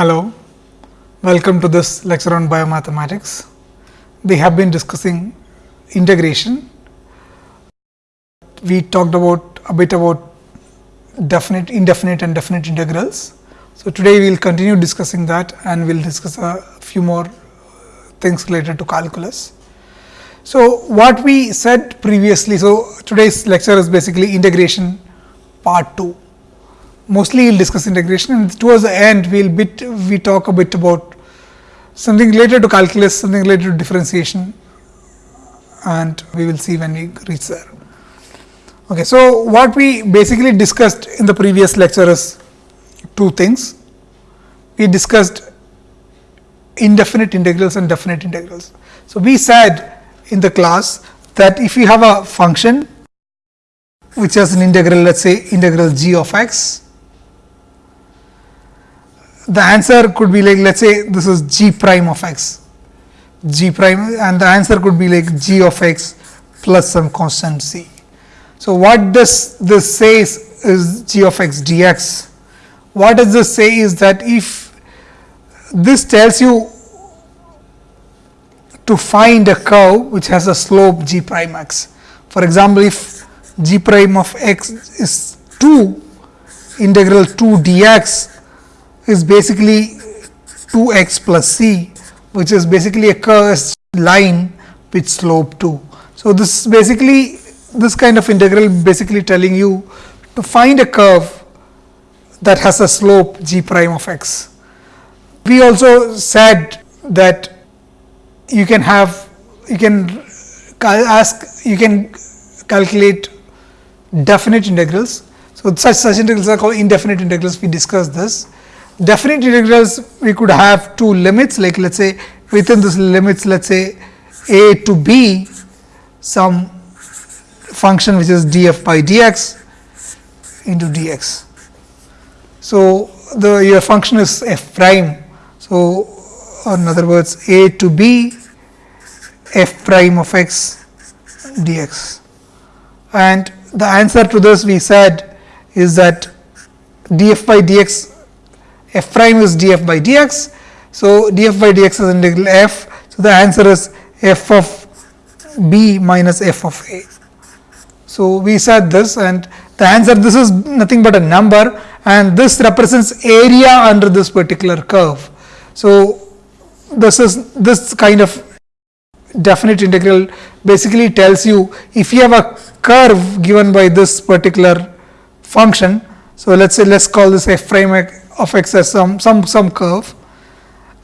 Hello, welcome to this lecture on biomathematics. We have been discussing integration. We talked about a bit about definite, indefinite and definite integrals. So, today we will continue discussing that and we will discuss a few more things related to calculus. So, what we said previously, so today's lecture is basically integration part 2 mostly we will discuss integration and towards the end we will bit we talk a bit about something related to calculus, something related to differentiation and we will see when we reach there. Okay, so, what we basically discussed in the previous lecture is two things. We discussed indefinite integrals and definite integrals. So, we said in the class that if you have a function which has an integral let us say integral g of x the answer could be like let us say this is g prime of x g prime and the answer could be like g of x plus some constant c. So, what does this says is g of x dx. What does this say is that if this tells you to find a curve which has a slope g prime x. For example, if g prime of x is 2 integral 2 dx is basically 2 x plus c which is basically a curved line with slope 2. So, this is basically this kind of integral basically telling you to find a curve that has a slope g prime of x. We also said that you can have you can ask you can calculate definite integrals. So, such such integrals are called indefinite integrals we discussed this definite integrals we could have two limits like let us say within this limits let us say a to b some function which is df by dx into dx. So, the your function is f prime. So, in other words a to b f prime of x dx and the answer to this we said is that df by dx f prime is df by dx. So, df by dx is integral f. So, the answer is f of b minus f of a. So, we said this and the answer this is nothing but a number and this represents area under this particular curve. So, this is this kind of definite integral basically tells you if you have a curve given by this particular function. So, let us say let us call this f prime of x as some, some, some curve.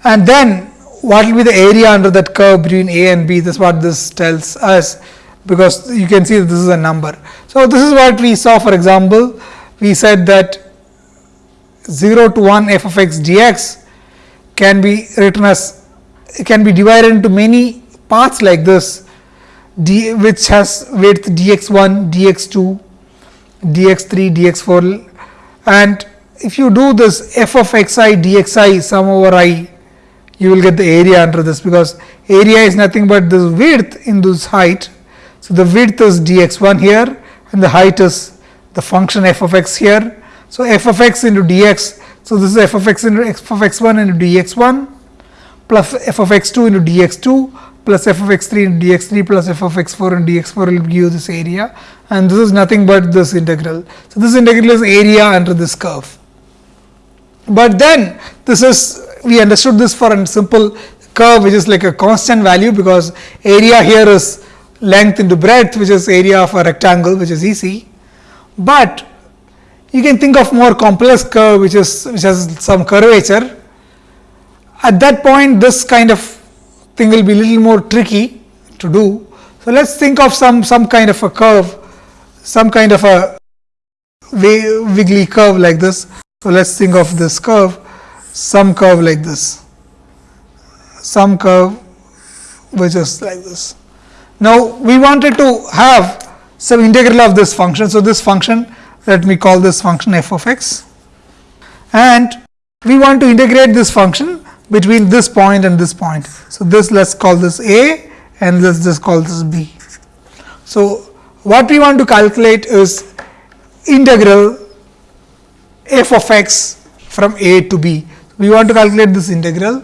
And then what will be the area under that curve between a and b? This is what this tells us because you can see that this is a number. So, this is what we saw for example, we said that 0 to 1 f of x dx can be written as it can be divided into many parts like this. D which has width dx1, dx2, dx3, dx4 and if you do this f of x i dx i sum over i, you will get the area under this because area is nothing but this width in this height. So, the width is dx 1 here and the height is the function f of x here. So, f of x into dx. So, this is f of x into f of x 1 into dx 1 plus f of x 2 into dx 2 plus f of x 3 into dx 3 plus f of x 4 into dx 4 will give you this area and this is nothing but this integral. So, this integral is area under this curve but then this is we understood this for a simple curve which is like a constant value because area here is length into breadth which is area of a rectangle which is easy, But you can think of more complex curve which is which has some curvature. At that point this kind of thing will be little more tricky to do. So, let us think of some some kind of a curve, some kind of a wiggly curve like this. So, let us think of this curve, some curve like this, some curve which is like this. Now, we wanted to have some integral of this function. So, this function let me call this function f of x and we want to integrate this function between this point and this point. So, this let us call this a and let us just call this b. So, what we want to calculate is integral f of x from a to b. we want to calculate this integral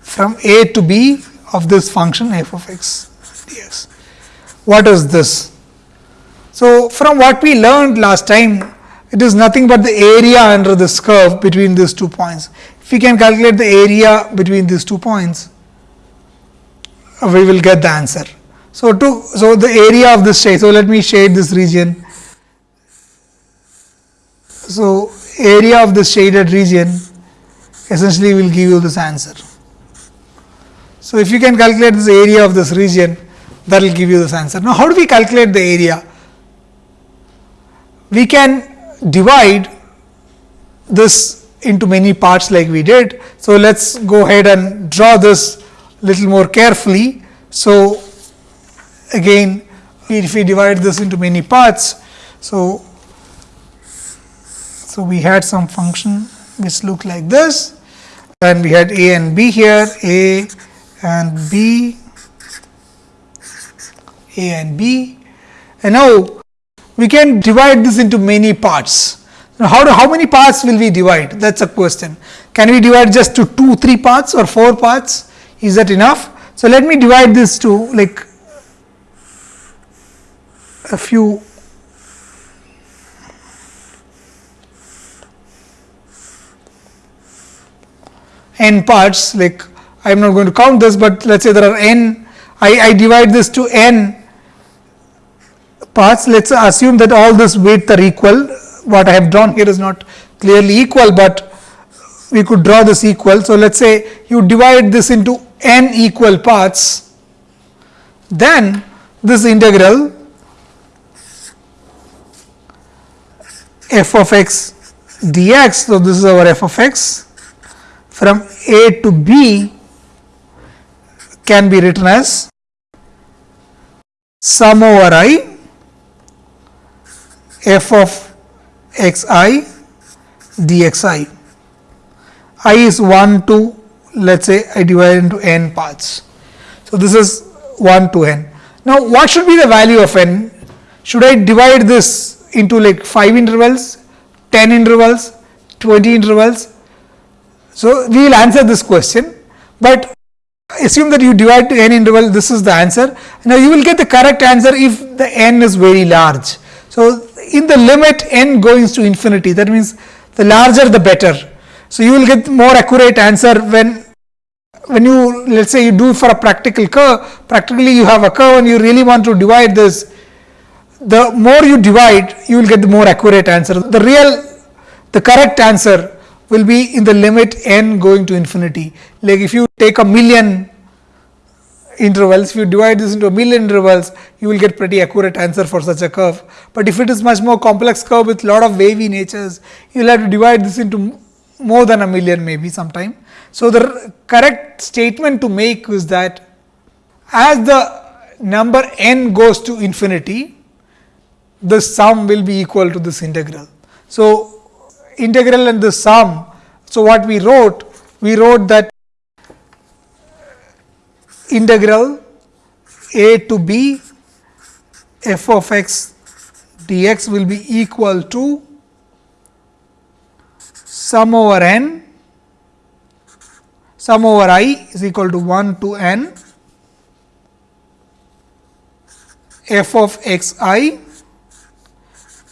from a to b of this function f of x dx. What is this? So, from what we learned last time, it is nothing but the area under this curve between these two points. If we can calculate the area between these two points, we will get the answer. So, to so the area of this shade. So, let me shade this region. So, area of this shaded region essentially will give you this answer. So, if you can calculate this area of this region that will give you this answer. Now, how do we calculate the area? We can divide this into many parts like we did. So, let us go ahead and draw this little more carefully. So, again if we divide this into many parts. So, so we had some function which looked like this and we had a and b here a and b a and b and now we can divide this into many parts. Now, how, do, how many parts will we divide? That is a question. Can we divide just to 2, 3 parts or 4 parts? Is that enough? So, let me divide this to like a few n parts like I am not going to count this, but let us say there are n I, I divide this to n parts let us assume that all this weight are equal what I have drawn here is not clearly equal, but we could draw this equal. So, let us say you divide this into n equal parts then this integral f of x dx. So, this is our f of x from a to b can be written as sum over i f of x i dx i. i is 1 to let us say I divide into n parts. So, this is 1 to n. Now, what should be the value of n? Should I divide this into like 5 intervals, 10 intervals, 20 intervals. So, we will answer this question, but assume that you divide to n interval this is the answer. Now, you will get the correct answer if the n is very large. So, in the limit n goes to infinity that means the larger the better. So, you will get more accurate answer when when you let us say you do for a practical curve practically you have a curve and you really want to divide this the more you divide you will get the more accurate answer. The real the correct answer will be in the limit n going to infinity. Like if you take a million intervals, if you divide this into a million intervals, you will get pretty accurate answer for such a curve. But if it is much more complex curve with lot of wavy natures, you will have to divide this into more than a million maybe sometime. So, the correct statement to make is that as the number n goes to infinity, the sum will be equal to this integral. So, integral and the sum. So, what we wrote? We wrote that integral a to b f of x dx will be equal to sum over n sum over i is equal to 1 to n f of x i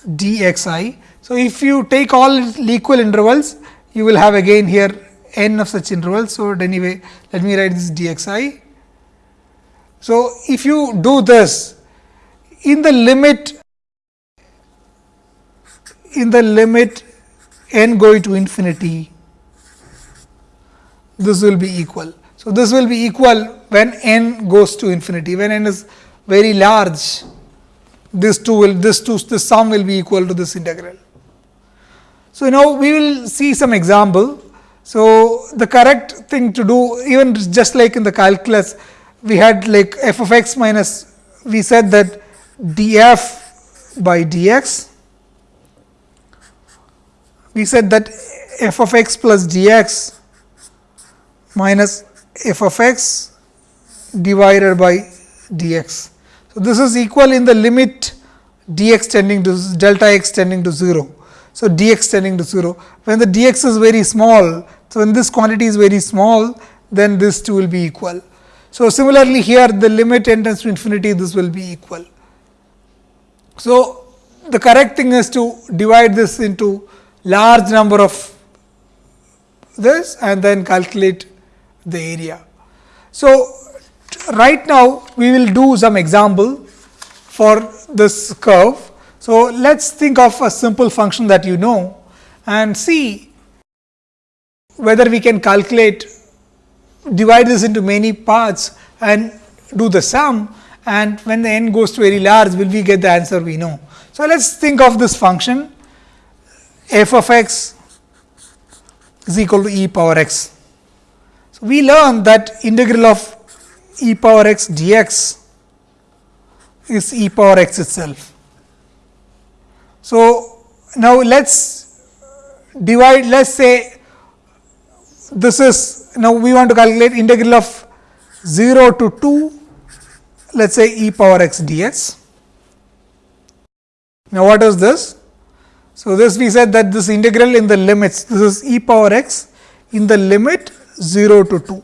dxi. So, if you take all equal intervals, you will have again here n of such intervals. So, anyway, let me write this dxi. So, if you do this in the limit in the limit n going to infinity, this will be equal. So, this will be equal when n goes to infinity, when n is very large this two will this two this sum will be equal to this integral. So, now we will see some example. So, the correct thing to do even just like in the calculus we had like f of x minus we said that df by dx we said that f of x plus dx minus f of x divided by dx. So, this is equal in the limit dx tending to delta x tending to 0. So, dx tending to 0 when the dx is very small So, when this quantity is very small then this 2 will be equal. So, similarly here the limit tends to infinity this will be equal. So, the correct thing is to divide this into large number of this and then calculate the area. So, right now we will do some example for this curve. So, let us think of a simple function that you know and see whether we can calculate divide this into many parts and do the sum and when the n goes to very large will we get the answer we know. So, let us think of this function f of x is equal to e power x. So, we learn that integral of e power x dx is e power x itself. So, now let us divide let us say this is now we want to calculate integral of 0 to 2 let us say e power x dx. Now, what is this? So, this we said that this integral in the limits this is e power x in the limit 0 to 2.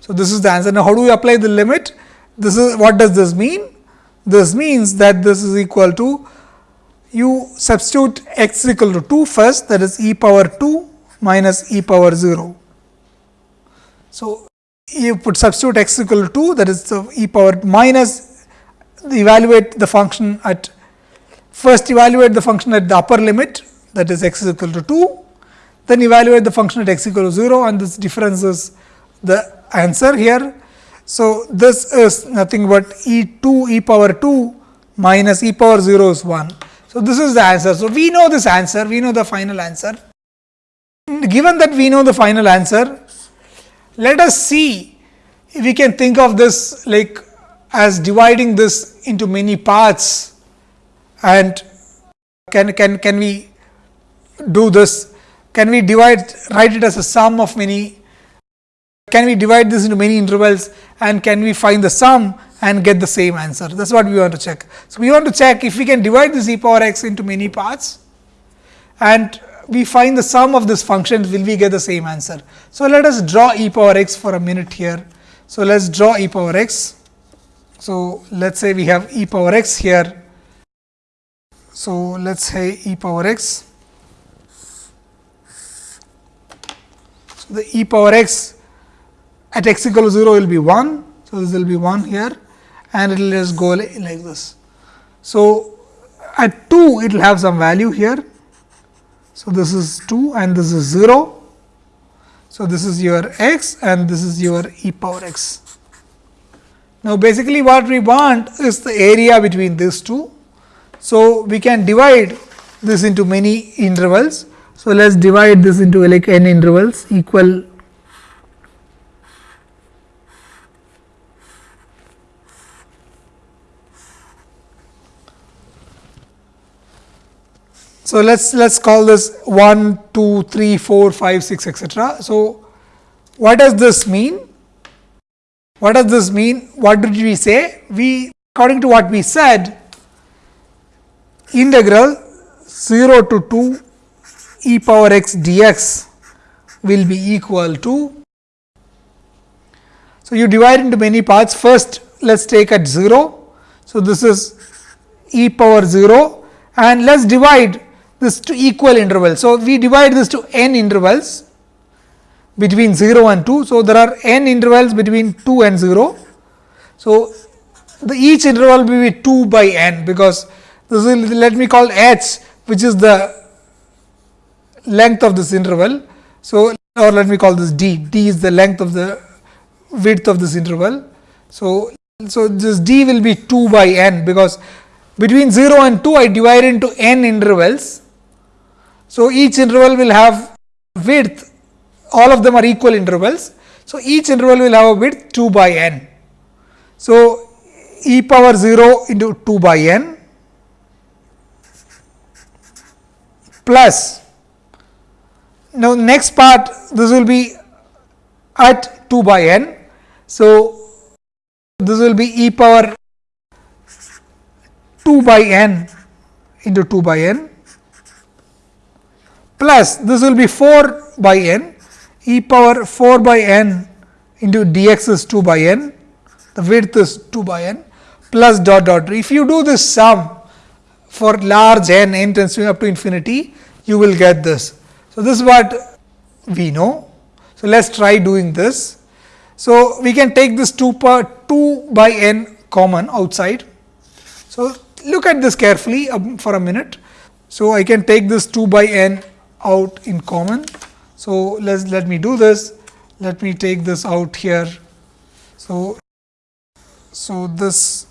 So, this is the answer. Now, how do we apply the limit? This is what does this mean? This means that this is equal to you substitute x equal to 2 first that is e power 2 minus e power 0. So, you put substitute x equal to 2 that is e power minus evaluate the function at first evaluate the function at the upper limit that is x is equal to 2 then evaluate the function at x equal to 0 and this difference is the answer here. So, this is nothing but e 2 e power 2 minus e power 0 is 1. So, this is the answer. So, we know this answer, we know the final answer. Given that we know the final answer, let us see if we can think of this like as dividing this into many parts and can, can, can we do this? Can we divide, write it as a sum of many can we divide this into many intervals and can we find the sum and get the same answer? That is what we want to check. So, we want to check if we can divide this e power x into many parts and we find the sum of this function will we get the same answer. So, let us draw e power x for a minute here. So, let us draw e power x. So, let us say we have e power x here. So, let us say e power x. So, the e power x at x equal to 0 will be 1. So, this will be 1 here and it will just go like this. So, at 2 it will have some value here. So, this is 2 and this is 0. So, this is your x and this is your e power x. Now, basically what we want is the area between these two. So, we can divide this into many intervals. So, let us divide this into like n intervals equal So, let us let us call this 1, 2, 3, 4, 5, 6 etcetera. So, what does this mean? What does this mean? What did we say? We according to what we said integral 0 to 2 e power x dx will be equal to. So, you divide into many parts first let us take at 0. So, this is e power 0 and let us divide this to equal intervals. So, we divide this to n intervals between 0 and 2. So, there are n intervals between 2 and 0. So, the each interval will be 2 by n because this will let me call h which is the length of this interval. So, or let me call this d, d is the length of the width of this interval. So, so this d will be 2 by n because between 0 and 2 I divide into n intervals so, each interval will have width all of them are equal intervals. So, each interval will have a width 2 by n. So, e power 0 into 2 by n plus now next part this will be at 2 by n. So, this will be e power 2 by n into 2 by n plus this will be 4 by n. e power 4 by n into dx is 2 by n, the width is 2 by n plus dot dot. If you do this sum for large n, n tends to up to infinity, you will get this. So, this is what we know. So, let us try doing this. So, we can take this 2 per 2 by n common outside. So, look at this carefully um, for a minute. So, I can take this 2 by n out in common. So, let let me do this. Let me take this out here. So, so this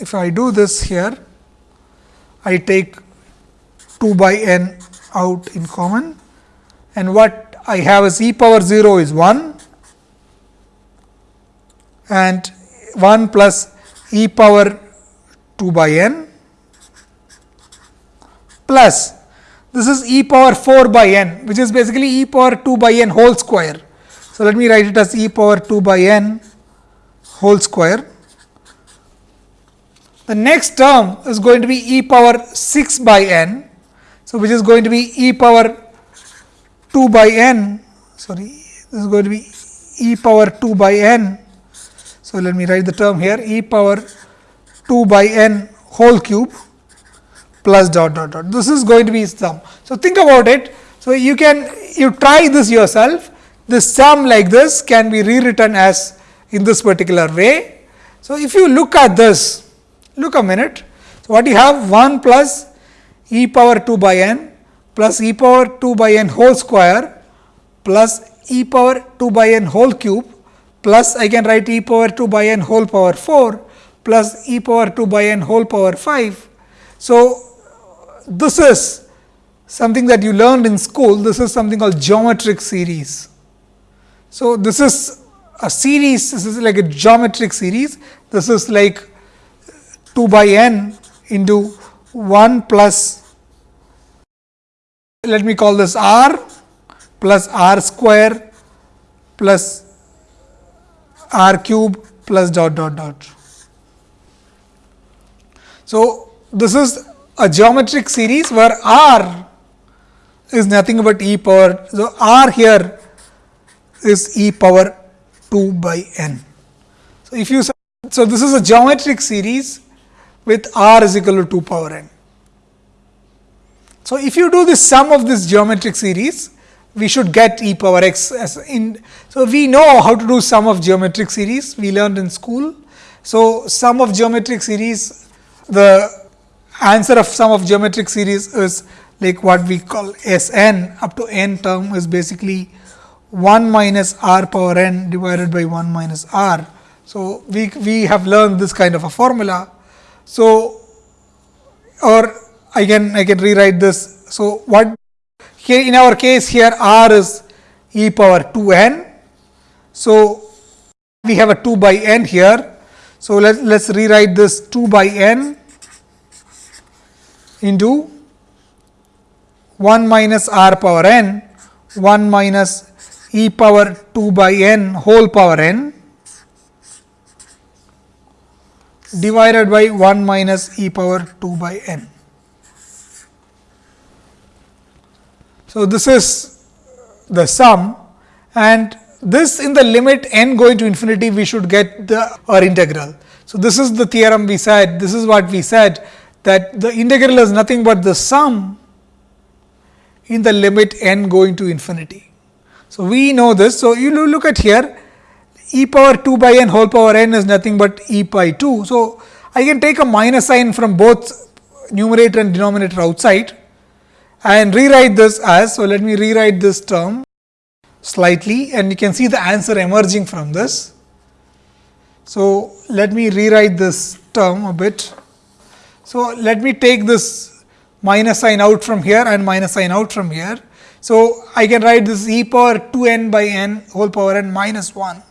if I do this here, I take 2 by n out in common and what I have is e power 0 is 1 and 1 plus e power 2 by n plus this is e power 4 by n which is basically e power 2 by n whole square. So, let me write it as e power 2 by n whole square. The next term is going to be e power 6 by n. So, which is going to be e power 2 by n sorry this is going to be e power 2 by n. So, let me write the term here e power 2 by n whole cube plus dot dot dot. This is going to be sum. So, think about it. So, you can you try this yourself. This sum like this can be rewritten as in this particular way. So, if you look at this, look a minute. So, what you have 1 plus e power 2 by n plus e power 2 by n whole square plus e power 2 by n whole cube plus I can write e power 2 by n whole power 4 plus e power 2 by n whole power 5. So, this is something that you learned in school, this is something called geometric series. So, this is a series, this is like a geometric series, this is like 2 by n into 1 plus, let me call this r plus r square plus r cube plus dot dot dot. So, this is a geometric series where r is nothing but e power. So, r here is e power 2 by n. So, if you so this is a geometric series with r is equal to 2 power n. So, if you do the sum of this geometric series, we should get e power x as in. So, we know how to do sum of geometric series, we learned in school. So, sum of geometric series, the answer of sum of geometric series is like what we call S n up to n term is basically 1 minus r power n divided by 1 minus r. So, we, we have learned this kind of a formula. So, or I can I can rewrite this. So, what here in our case here r is e power 2 n. So, we have a 2 by n here. So, let us rewrite this 2 by n into 1 minus r power n 1 minus e power 2 by n whole power n divided by 1 minus e power 2 by n. So, this is the sum and this in the limit n going to infinity we should get the our integral. So, this is the theorem we said this is what we said that the integral is nothing but the sum in the limit n going to infinity. So, we know this. So, you look at here e power 2 by n whole power n is nothing but e pi 2. So, I can take a minus sign from both numerator and denominator outside and rewrite this as. So, let me rewrite this term slightly and you can see the answer emerging from this. So, let me rewrite this term a bit. So, let me take this minus sign out from here and minus sign out from here. So, I can write this e power 2 n by n whole power n minus 1.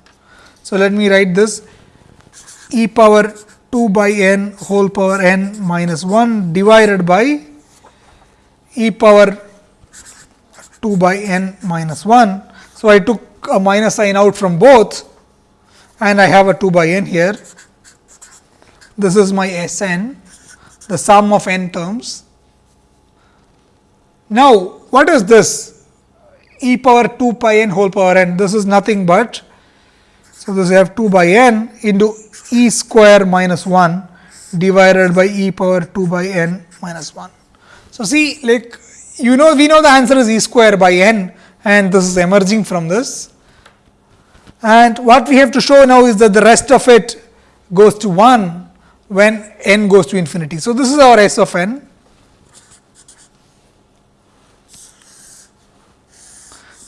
So, let me write this e power 2 by n whole power n minus 1 divided by e power 2 by n minus 1. So, I took a minus sign out from both and I have a 2 by n here. This is my S n the sum of n terms. Now, what is this? e power 2 pi n whole power n. This is nothing but, so this we have 2 by n into e square minus 1 divided by e power 2 by n minus 1. So, see like you know we know the answer is e square by n and this is emerging from this. And what we have to show now is that the rest of it goes to 1 when n goes to infinity. So, this is our S of n.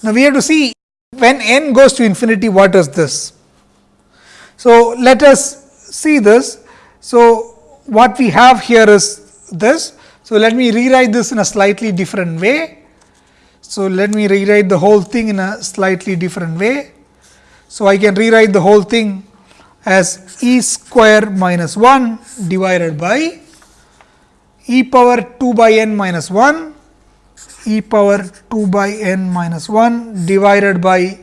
Now, we have to see when n goes to infinity what is this. So, let us see this. So, what we have here is this. So, let me rewrite this in a slightly different way. So, let me rewrite the whole thing in a slightly different way. So, I can rewrite the whole thing as e square minus 1 divided by e power 2 by n minus 1 e power 2 by n minus 1 divided by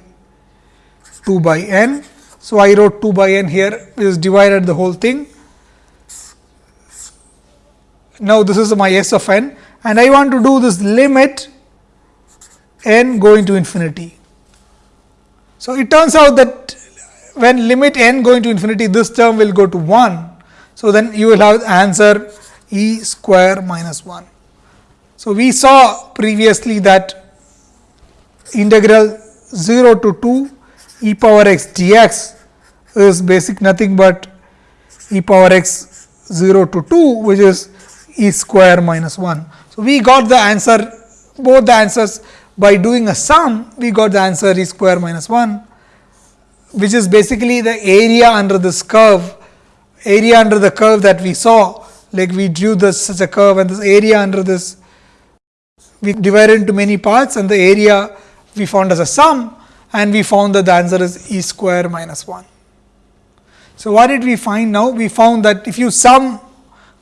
2 by n. So, I wrote 2 by n here is divided the whole thing. Now, this is my s of n and I want to do this limit n going to infinity. So, it turns out that when limit n going to infinity this term will go to 1. So, then you will have answer e square minus 1. So, we saw previously that integral 0 to 2 e power x dx is basic nothing but e power x 0 to 2 which is e square minus 1. So, we got the answer both the answers by doing a sum we got the answer e square minus 1 which is basically the area under this curve area under the curve that we saw like we drew this such a curve and this area under this we divided into many parts and the area we found as a sum and we found that the answer is e square minus 1. So, what did we find now? We found that if you sum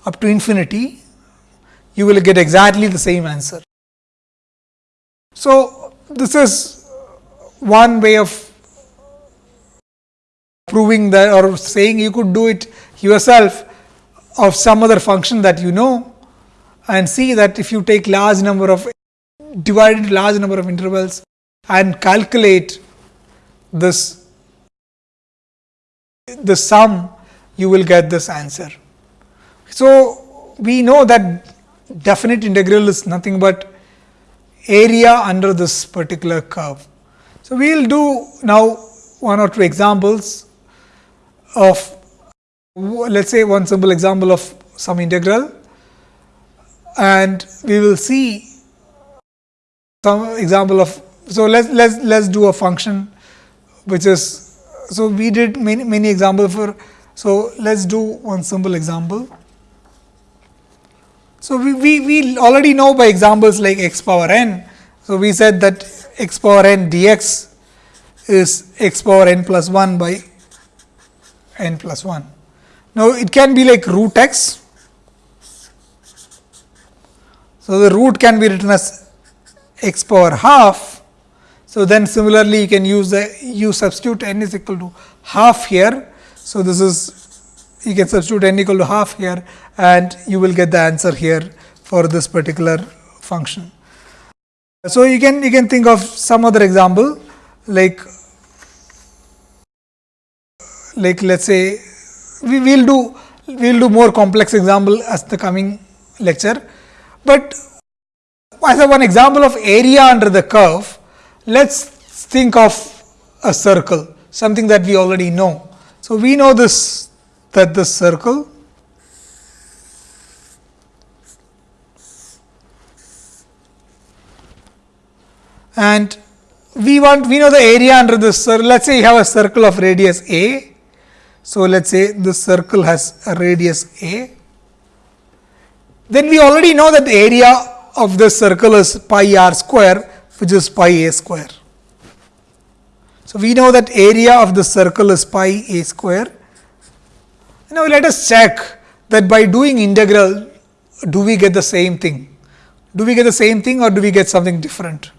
up to infinity, you will get exactly the same answer. So, this is one way of proving that or saying you could do it yourself of some other function that you know and see that if you take large number of divided large number of intervals and calculate this the sum you will get this answer. So, we know that definite integral is nothing but area under this particular curve. So, we will do now one or two examples of let us say one simple example of some integral and we will see some example of. So, let us let us let us do a function which is. So, we did many many examples for. So, let us do one simple example. So, we, we, we already know by examples like x power n. So, we said that x power n dx is x power n plus 1 by n plus 1. Now, it can be like root x so, the root can be written as x power half. So, then similarly you can use the you substitute n is equal to half here. So, this is you can substitute n equal to half here and you will get the answer here for this particular function. So, you can you can think of some other example like like let us say we will do we will do more complex example as the coming lecture but as a one example of area under the curve, let us think of a circle, something that we already know. So, we know this that this circle and we want we know the area under this circle. Let us say you have a circle of radius a. So, let us say this circle has a radius a then we already know that the area of this circle is pi r square which is pi a square. So, we know that area of the circle is pi a square. Now, let us check that by doing integral do we get the same thing? Do we get the same thing or do we get something different?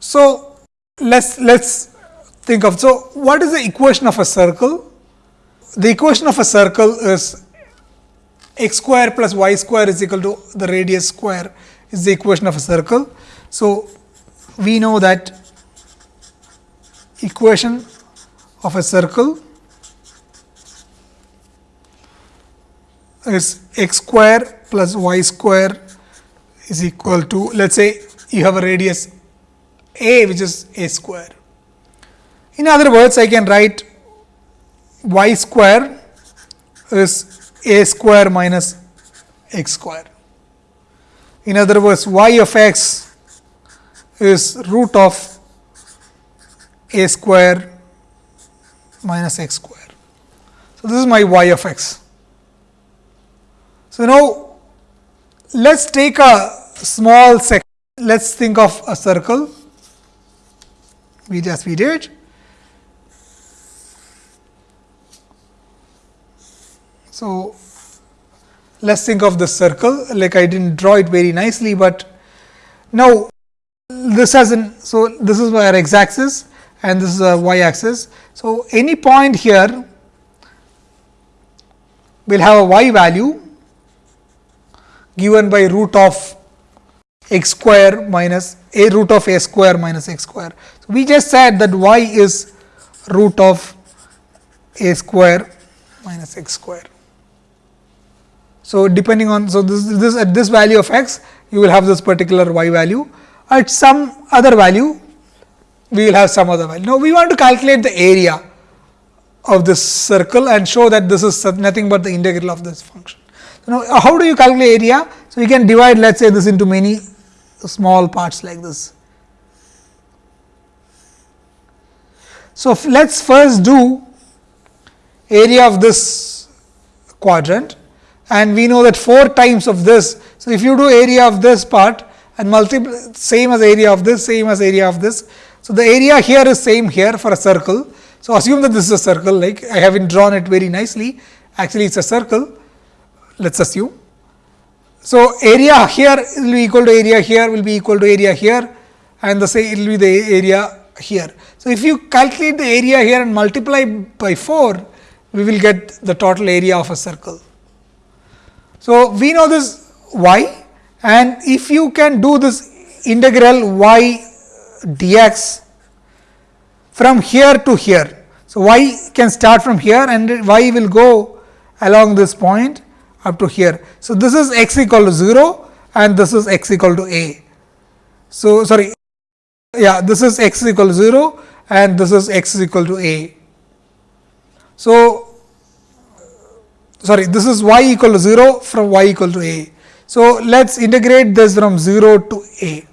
So, let us let us think of. So, what is the equation of a circle? The equation of a circle is x square plus y square is equal to the radius square is the equation of a circle. So, we know that equation of a circle is x square plus y square is equal to let us say you have a radius a which is a square. In other words, I can write y square is a square minus x square. In other words, y of x is root of a square minus x square. So, this is my y of x. So, now let us take a small section, let us think of a circle, we just we did. So, let us think of the circle, like I did not draw it very nicely, but now this has an, so this is our x axis and this is a y axis. So, any point here will have a y value given by root of x square minus a root of a square minus x square. So, we just said that y is root of a square minus x square. So, depending on so this, this at this value of x you will have this particular y value at some other value we will have some other value. Now, we want to calculate the area of this circle and show that this is nothing but the integral of this function. Now, uh, how do you calculate area? So, you can divide let us say this into many small parts like this. So, let us first do area of this quadrant and we know that 4 times of this. So, if you do area of this part and multiply same as area of this same as area of this. So, the area here is same here for a circle. So, assume that this is a circle like I haven't drawn it very nicely actually it is a circle let us assume. So, area here will be equal to area here will be equal to area here and the say it will be the area here. So, if you calculate the area here and multiply by 4, we will get the total area of a circle. So, we know this y and if you can do this integral y dx from here to here. So, y can start from here and y will go along this point up to here. So, this is x equal to 0 and this is x equal to a. So, sorry yeah this is x equal to 0 and this is x equal to a. So, sorry this is y equal to 0 from y equal to a. So, let us integrate this from 0 to a.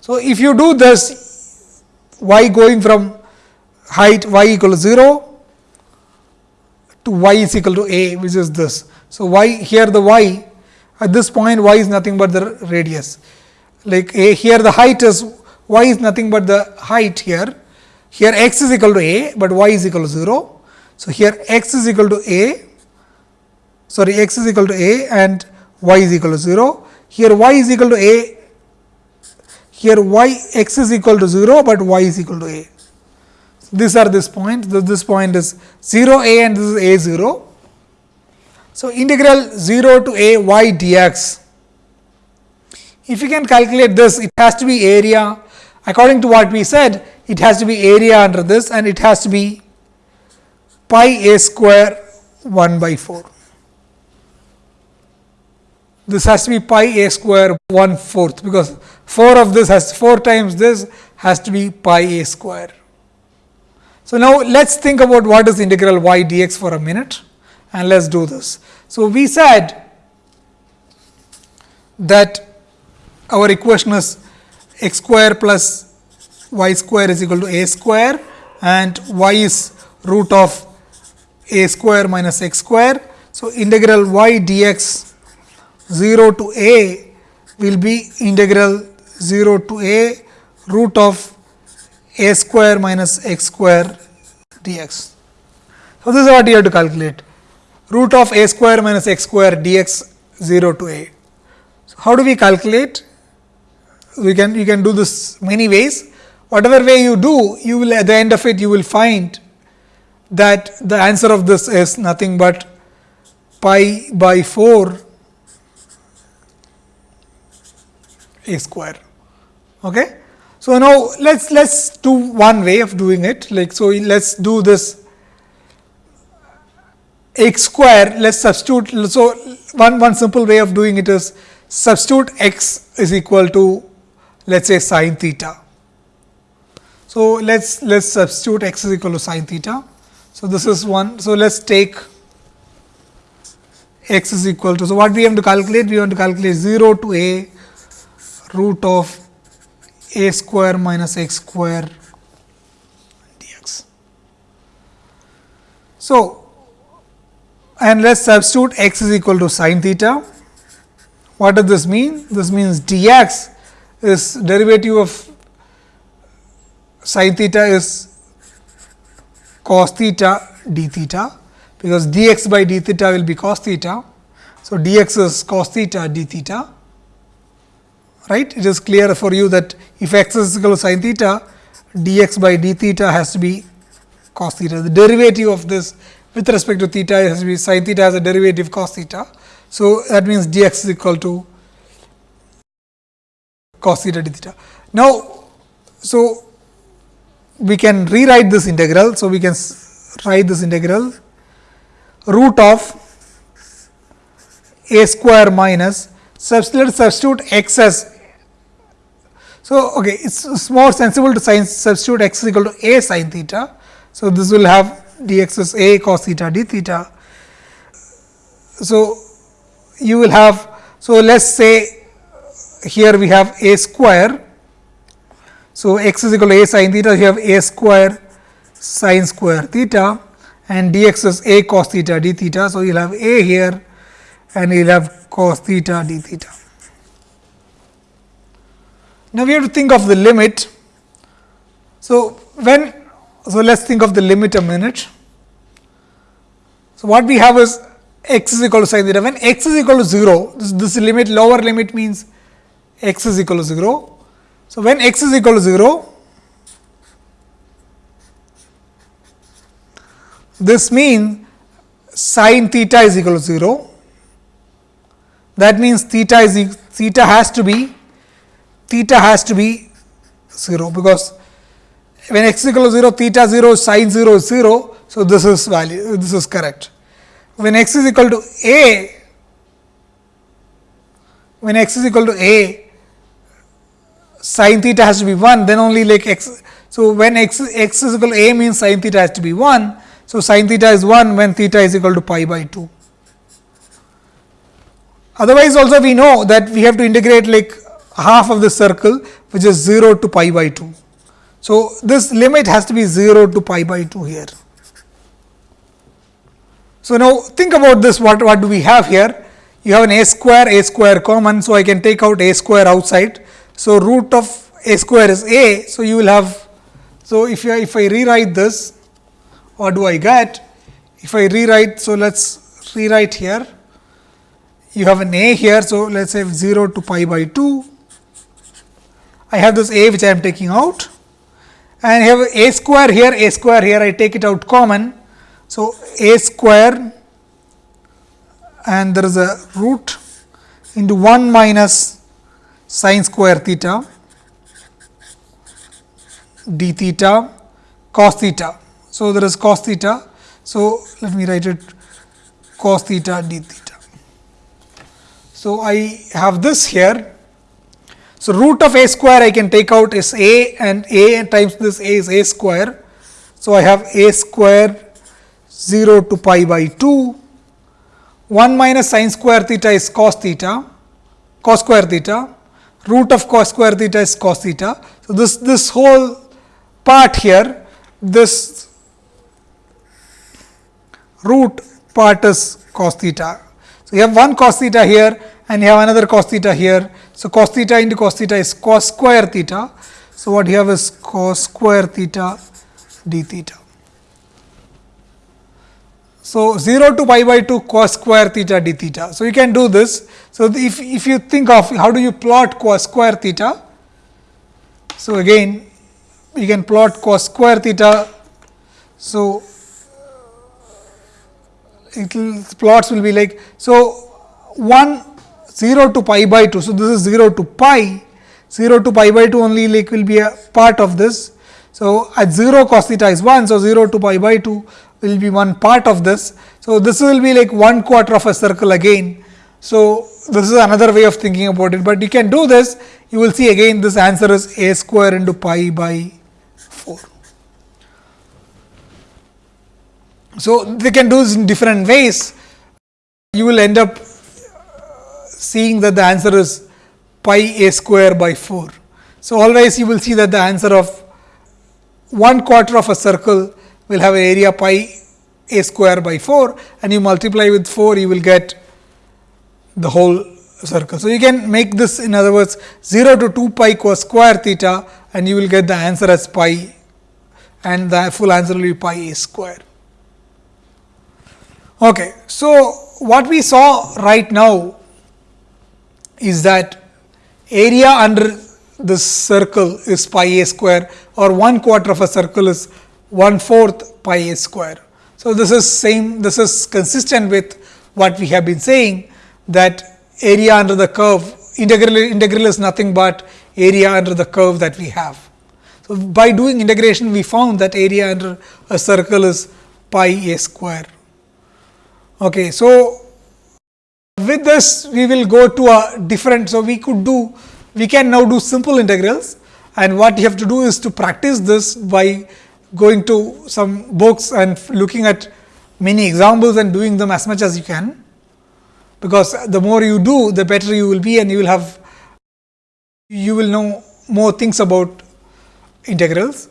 So, if you do this y going from height y equal to 0 to y is equal to a which is this. So, y here the y at this point y is nothing but the radius like a here the height is y is nothing but the height here here x is equal to a, but y is equal to 0. So, here x is equal to a sorry x is equal to a and y is equal to 0 here y is equal to a here y x is equal to 0, but y is equal to a. These are this point, this point is 0 a and this is a 0. So, integral 0 to a y dx. If you can calculate this, it has to be area according to what we said, it has to be area under this and it has to be pi a square 1 by 4. This has to be pi a square 1 fourth, because 4 of this has 4 times this has to be pi a square. So, now let us think about what is integral y dx for a minute and let us do this. So, we said that our equation is x square plus y square is equal to a square and y is root of a square minus x square. So, integral y dx 0 to a will be integral 0 to a root of a square minus x square dx. So, this is what you have to calculate root of a square minus x square dx 0 to a. So, how do we calculate? We can you can do this many ways. Whatever way you do, you will at the end of it you will find that the answer of this is nothing but pi by 4 a square. Okay? So, now let us let us do one way of doing it like so let us do this x square let us substitute. So, one, one simple way of doing it is substitute x is equal to let us say sine theta. So, let us let us substitute x is equal to sine theta. So, this is one. So, let us take x is equal to. So, what we have to calculate? We want to calculate 0 to a root of a square minus x square dx. So, and let us substitute x is equal to sine theta. What does this mean? This means dx is derivative of sine theta is cos theta d theta, because dx by d theta will be cos theta. So, dx is cos theta d theta right. It is clear for you that if x is equal to sin theta, dx by d theta has to be cos theta. The derivative of this with respect to theta has to be sin theta as a derivative cos theta. So, that means dx is equal to cos theta d theta. Now, so we can rewrite this integral. So, we can write this integral root of a square minus substitute substitute x as so, okay, it is more sensible to sin substitute x is equal to a sin theta. So, this will have dx is a cos theta d theta. So, you will have, so let us say here we have a square. So, x is equal to a sin theta, you have a square sin square theta and dx is a cos theta d theta. So, you will have a here and you will have cos theta d theta. Now, we have to think of the limit. So, when so let us think of the limit a minute. So, what we have is x is equal to sin theta. When x is equal to 0, this, this limit lower limit means x is equal to 0. So, when x is equal to 0, this means sin theta is equal to 0. That means theta is theta has to be theta has to be 0 because when x is equal to 0 theta 0 sin 0 is 0. So, this is value this is correct. When x is equal to a when x is equal to a sin theta has to be 1 then only like x. So, when x, x is equal to a means sin theta has to be 1. So, sin theta is 1 when theta is equal to pi by 2. Otherwise, also we know that we have to integrate like half of the circle which is 0 to pi by 2. So, this limit has to be 0 to pi by 2 here. So, now think about this what, what do we have here? You have an a square, a square common. So, I can take out a square outside. So, root of a square is a. So, you will have. So, if, you, if I rewrite this what do I get? If I rewrite, so let us rewrite here. You have an a here. So, let us say 0 to pi by 2 I have this a which I am taking out and I have a square here, a square here I take it out common. So, a square and there is a root into 1 minus sine square theta d theta cos theta. So, there is cos theta. So, let me write it cos theta d theta. So, I have this here so, root of a square I can take out is a and a times this a is a square. So, I have a square 0 to pi by 2 1 minus sin square theta is cos theta cos square theta root of cos square theta is cos theta. So, this this whole part here this root part is cos theta. So, you have one cos theta here and you have another cos theta here. So, cos theta into cos theta is cos square theta. So, what you have is cos square theta d theta. So, 0 to pi by 2 cos square theta d theta. So, you can do this. So, if, if you think of how do you plot cos square theta. So, again you can plot cos square theta. So, it will plots will be like so 1 0 to pi by 2. So, this is 0 to pi. 0 to pi by 2 only like will be a part of this. So, at 0 cos theta is 1. So, 0 to pi by 2 will be one part of this. So, this will be like 1 quarter of a circle again. So, this is another way of thinking about it, but you can do this you will see again this answer is a square into pi by 4. So, they can do this in different ways. You will end up seeing that the answer is pi a square by 4. So, always you will see that the answer of 1 quarter of a circle will have an area pi a square by 4 and you multiply with 4 you will get the whole circle. So, you can make this in other words 0 to 2 pi cos square theta and you will get the answer as pi and the full answer will be pi a square. Okay. So, what we saw right now is that area under this circle is pi a square or 1 quarter of a circle is 1 fourth pi a square. So, this is same this is consistent with what we have been saying that area under the curve integral integral is nothing but area under the curve that we have. So, by doing integration we found that area under a circle is pi a square. Okay, so, with this we will go to a different. So, we could do we can now do simple integrals and what you have to do is to practice this by going to some books and looking at many examples and doing them as much as you can because the more you do the better you will be and you will have you will know more things about integrals.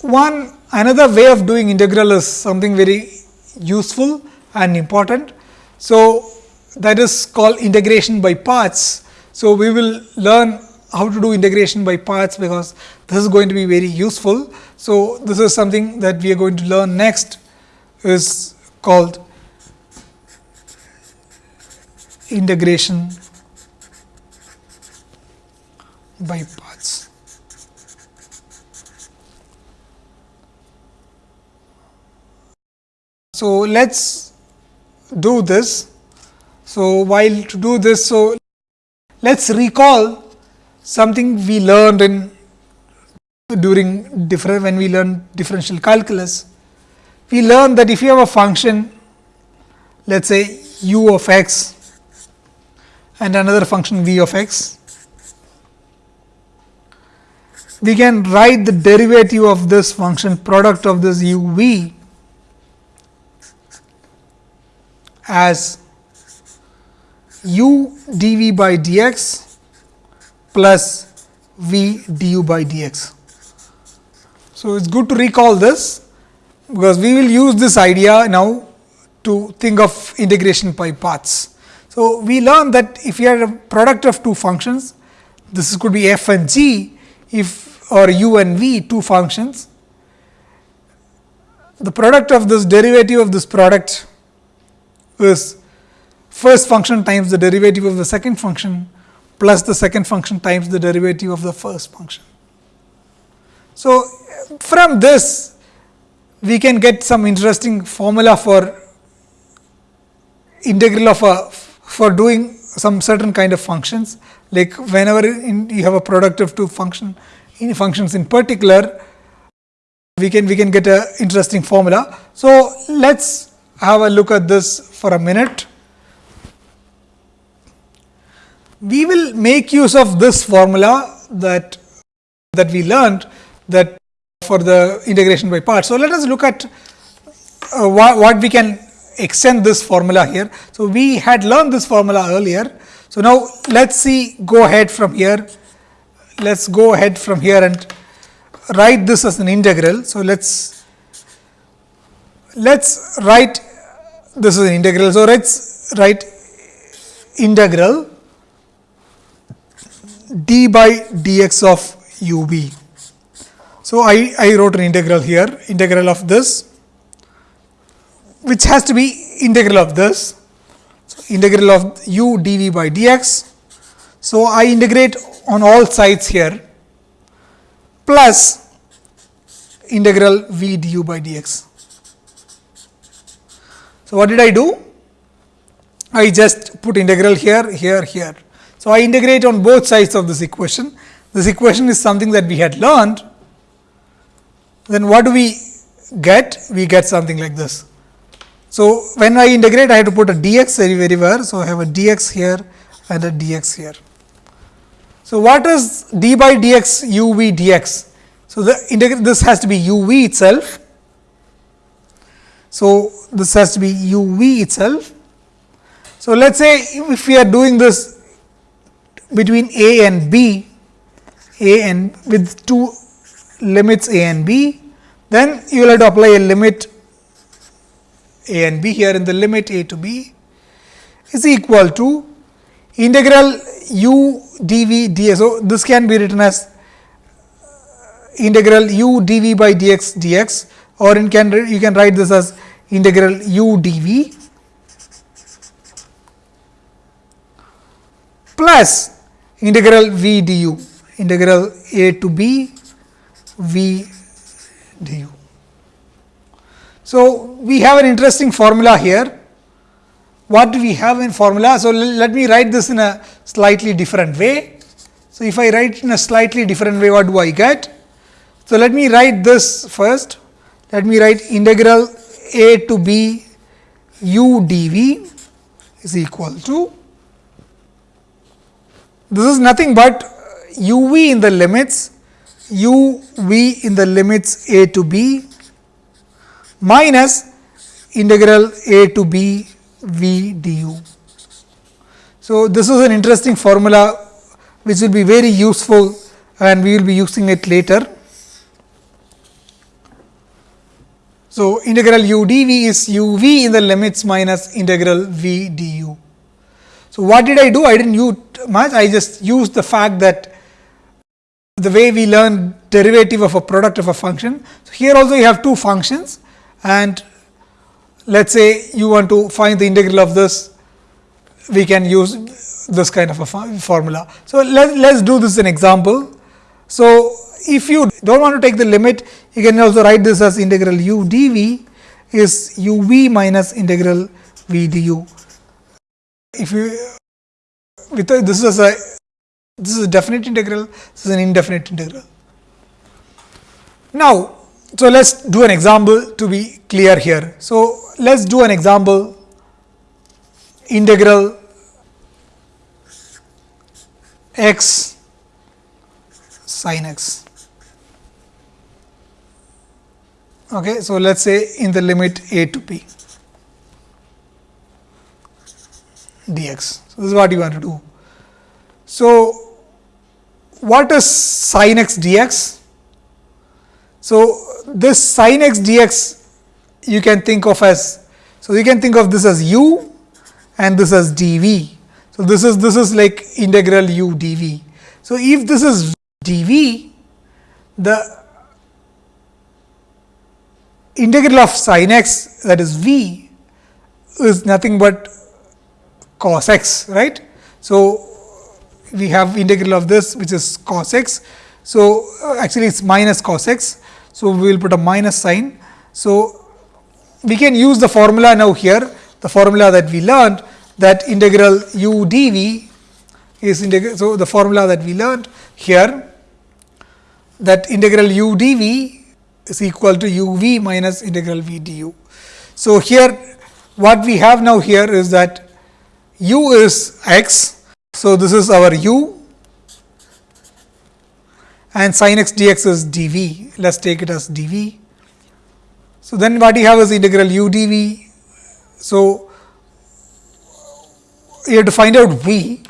One another way of doing integral is something very useful and important. So, that is called integration by parts. So, we will learn how to do integration by parts because this is going to be very useful. So, this is something that we are going to learn next is called integration by parts. So, let us do this. So, while to do this, so let us recall something we learned in during different when we learned differential calculus we learned that if you have a function let us say u of x and another function v of x, we can write the derivative of this function product of this u v as u dv by dx plus v du by dx. So, it is good to recall this because we will use this idea now to think of integration by parts. So, we learn that if you are a product of two functions, this could be f and g if or u and v two functions. The product of this derivative of this product is first function times the derivative of the second function plus the second function times the derivative of the first function. So, from this we can get some interesting formula for integral of a for doing some certain kind of functions like whenever you have a product of two function in functions in particular we can we can get a interesting formula. So, let us have a look at this for a minute. We will make use of this formula that that we learned that for the integration by parts. So, let us look at uh, what, we can extend this formula here. So, we had learned this formula earlier. So, now let us see go ahead from here, let us go ahead from here and write this as an integral. So, let us let us write this is an integral. So, let us write integral d by dx of u v. So, I, I wrote an integral here, integral of this, which has to be integral of this, so integral of u dv by dx. So, I integrate on all sides here plus integral v du by dx. So, what did I do? I just put integral here, here, here. So, I integrate on both sides of this equation. This equation is something that we had learned. Then what do we get? We get something like this. So, when I integrate, I have to put a dx everywhere. So, I have a dx here and a dx here. So, what is d by dx u v dx? So, the this has to be u v itself. So, this has to be u v itself. So, let us say if we are doing this between a and b, a and with two limits a and b, then you will have to apply a limit a and b here in the limit a to b is equal to integral u dv. So, this can be written as integral u dv by dx dx or in can you can write this as integral u dv plus integral v du integral a to b v du. So, we have an interesting formula here. What do we have in formula? So, let me write this in a slightly different way. So, if I write in a slightly different way, what do I get? So, let me write this first. Let me write integral a to b u dv is equal to this is nothing but u v in the limits u v in the limits a to b minus integral a to b v du. So, this is an interesting formula which will be very useful and we will be using it later. So, integral u dv is u v in the limits minus integral v du. So, what did I do? I did not use much, I just used the fact that the way we learn derivative of a product of a function. So, here also you have two functions and let us say you want to find the integral of this, we can use this kind of a formula. So, let us do this an example. So, if you do not want to take the limit, you can also write this as integral u dv is u v minus integral v du. If you with this is a this is a definite integral, this is an indefinite integral. Now, so, let us do an example to be clear here. So, let us do an example integral x sin x. Okay, so, let us say in the limit a to b dx. So, this is what you want to do. So, what is sin x dx? So, this sin x dx you can think of as, so you can think of this as u and this as dv. So, this is this is like integral u dv. So, if this is dv, the integral of sin x that is v is nothing but cos x right. So, we have integral of this which is cos x. So, uh, actually it is minus cos x so, we will put a minus sign. So, we can use the formula now here, the formula that we learned that integral u dv is integral. So, the formula that we learned here that integral u dv is equal to u v minus integral v du. So, here what we have now here is that u is x. So, this is our u and sin x dx is dv. Let us take it as dv. So, then what you have is integral u dv. So, you have to find out v.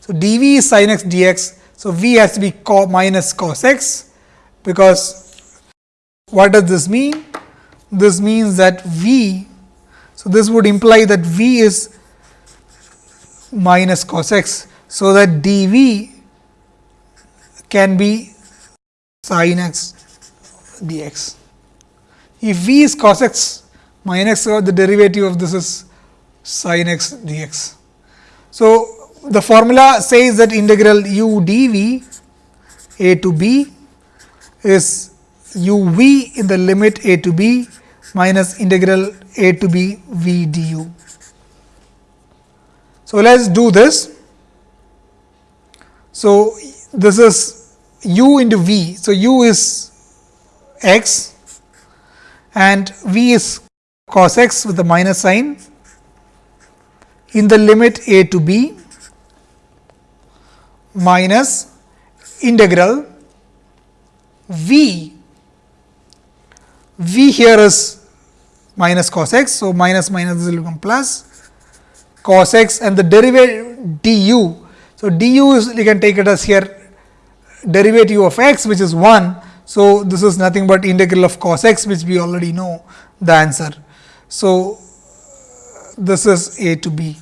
So, dv is sin x dx. So, v has to be co minus cos x, because what does this mean? This means that v. So, this would imply that v is minus cos x. So, that dv can be sin x dx. If v is cos x minus the derivative of this is sin x dx. So, the formula says that integral u dv a to b is u v in the limit a to b minus integral a to b v du. So, let us do this. So, this is u into v. So, u is x and v is cos x with the minus sign in the limit a to b minus integral v. v here is minus cos x. So, minus minus will become plus cos x and the derivative du. So, du is you can take it as here derivative of x which is 1. So, this is nothing but integral of cos x which we already know the answer. So, this is a to b.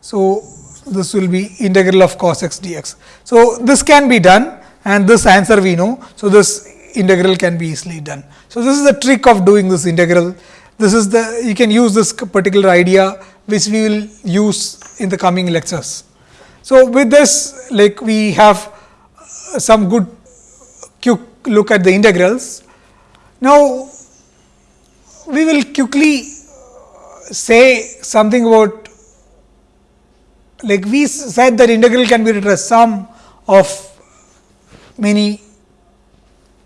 So, this will be integral of cos x dx. So, this can be done and this answer we know. So, this integral can be easily done. So, this is the trick of doing this integral. This is the you can use this particular idea which we will use in the coming lectures. So, with this like we have some good quick look at the integrals. Now, we will quickly say something about like we said that integral can be written as sum of many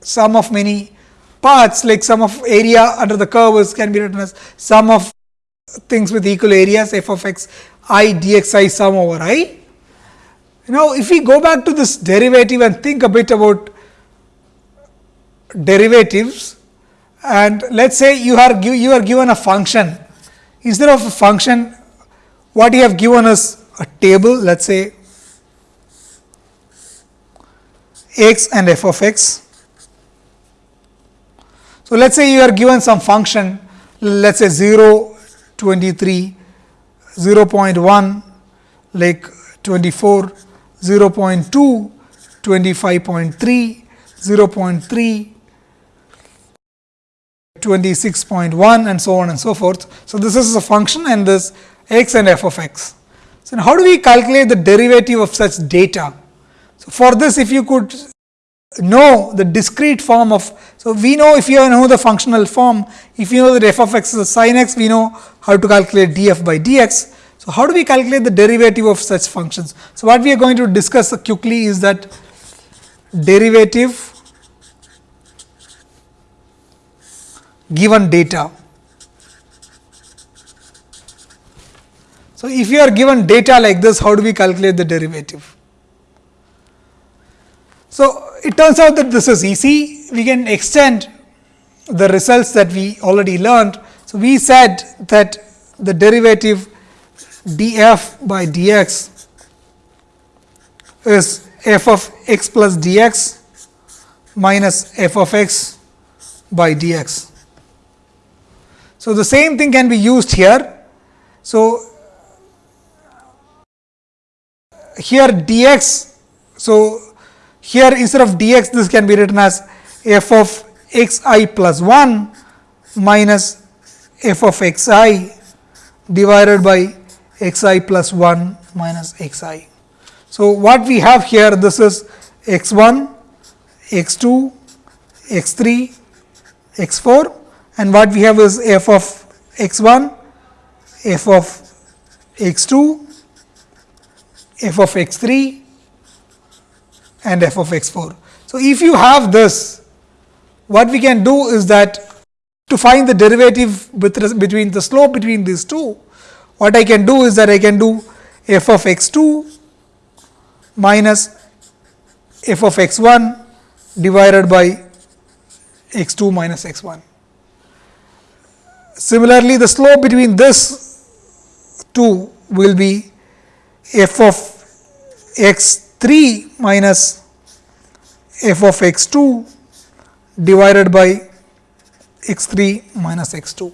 sum of many parts like sum of area under the curve can be written as sum of things with equal areas f of x i dx i sum over i. Now, if we go back to this derivative and think a bit about derivatives and let us say you are you are given a function instead of a function what you have given us a table let us say x and f of x. So, let us say you are given some function let us say 0, 23, 0 0.1 like 24, 0 0.2, 25.3, 0 0.3, 26.1 and so on and so forth. So, this is a function and this x and f of x. So, how do we calculate the derivative of such data? So, for this if you could know the discrete form of, so we know if you know the functional form, if you know that f of x is sin x, we know how to calculate df by dx. So, how do we calculate the derivative of such functions? So, what we are going to discuss quickly is that derivative given data. So, if you are given data like this, how do we calculate the derivative? So, it turns out that this is easy. We can extend the results that we already learned. So, we said that the derivative df by dx is f of x plus dx minus f of x by dx. So, the same thing can be used here. So, here dx. So, here instead of dx this can be written as f of x i plus 1 minus f of x i divided by x i plus 1 minus x i. So, what we have here this is x 1, x 2, x 3, x 4 and what we have is f of x 1, f of x 2, f of x 3 and f of x 4. So, if you have this, what we can do is that to find the derivative between the slope between these two, what I can do is that I can do f of x 2 minus f of x 1 divided by x 2 minus x 1. Similarly, the slope between this two will be f of x 3 minus f of x 2 divided by x 3 minus x 2.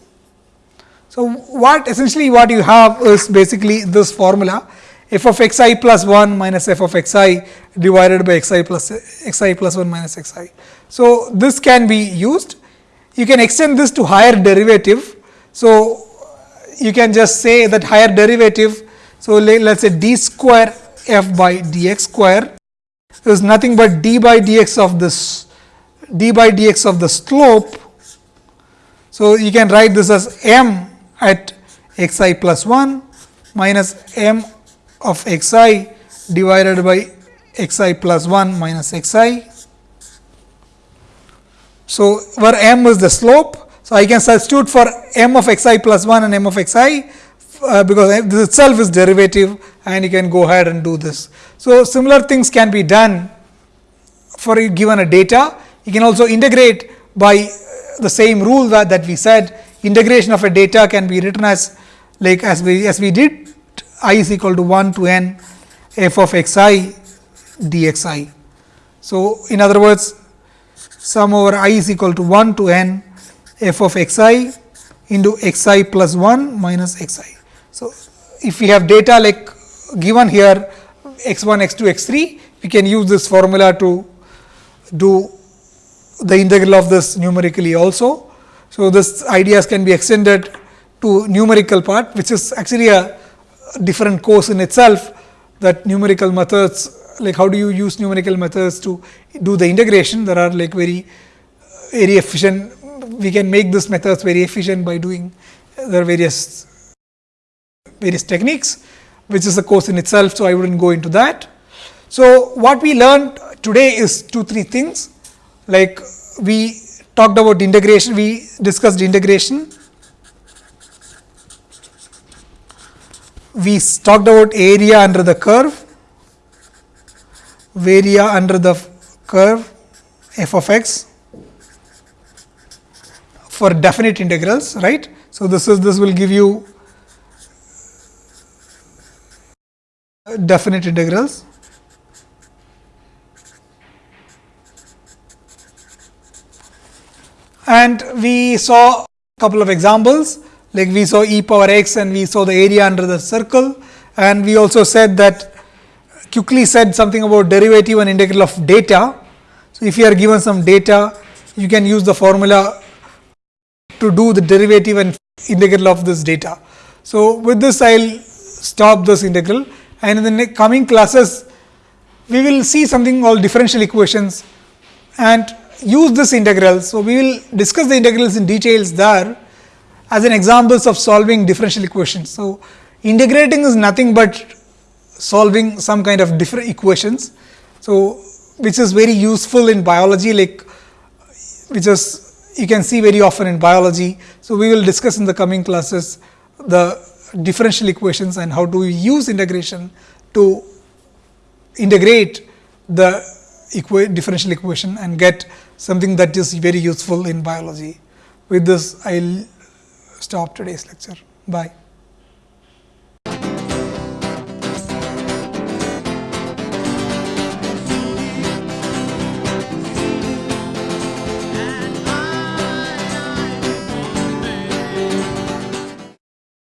So, what essentially what you have is basically this formula f of x i plus 1 minus f of x i divided by x i plus x i plus 1 minus x i. So, this can be used you can extend this to higher derivative. So, you can just say that higher derivative. So, let us say d square f by dx square is nothing but d by dx of this d by dx of the slope. So, you can write this as m at x i plus 1 minus m of x i divided by x i plus 1 minus x i. So, where m is the slope. So, I can substitute for m of x i plus 1 and m of x i uh, because this itself is derivative and you can go ahead and do this. So, similar things can be done for you given a data. You can also integrate by the same rule that, that we said integration of a data can be written as like as we as we did i is equal to 1 to n f of x i. So, in other words sum over i is equal to 1 to n f of x i into x i plus 1 minus x i. So, if we have data like given here x 1, x 2, x 3, we can use this formula to do the integral of this numerically also. So, this ideas can be extended to numerical part which is actually a different course in itself that numerical methods like how do you use numerical methods to do the integration there are like very uh, very efficient we can make this methods very efficient by doing uh, there are various various techniques which is a course in itself. So, I would not go into that. So, what we learned today is two three things like we talked about integration we discussed integration we talked about area under the curve area under the curve f of x for definite integrals right. So, this is this will give you definite integrals. And we saw a couple of examples like we saw e power x and we saw the area under the circle and we also said that quickly said something about derivative and integral of data. So, if you are given some data you can use the formula to do the derivative and integral of this data. So, with this I will stop this integral and in the coming classes we will see something called differential equations and use this integral. So, we will discuss the integrals in details there as an examples of solving differential equations. So, integrating is nothing but solving some kind of different equations. So, which is very useful in biology like which is you can see very often in biology. So, we will discuss in the coming classes the differential equations and how do we use integration to integrate the equa differential equation and get something that is very useful in biology. With this, I will stop today's lecture. Bye.